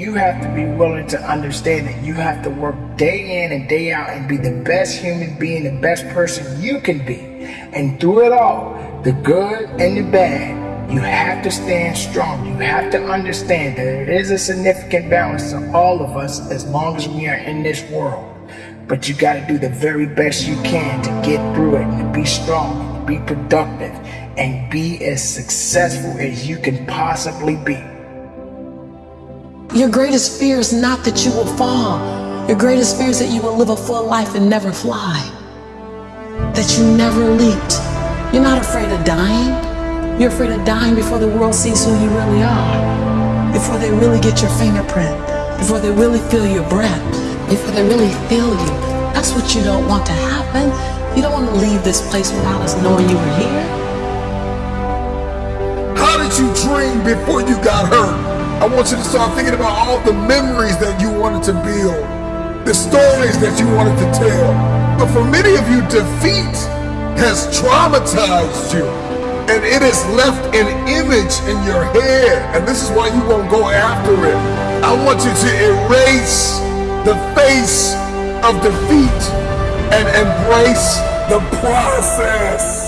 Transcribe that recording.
you have to be willing to understand that you have to work day in and day out and be the best human being, the best person you can be. And through it all, the good and the bad, you have to stand strong. You have to understand that it is a significant balance to all of us as long as we are in this world. But you got to do the very best you can to get through it and be strong and be productive and be as successful as you can possibly be. Your greatest fear is not that you will fall. Your greatest fear is that you will live a full life and never fly. That you never leaped. You're not afraid of dying. You're afraid of dying before the world sees who you really are. Before they really get your fingerprint. Before they really feel your breath. Before they really feel you. That's what you don't want to happen. You don't want to leave this place without us knowing you were here. How did you dream before you got hurt? I want you to start thinking about all the memories that you wanted to build, the stories that you wanted to tell. But for many of you, defeat has traumatized you and it has left an image in your head. And this is why you won't go after it. I want you to erase the face of defeat and embrace the process.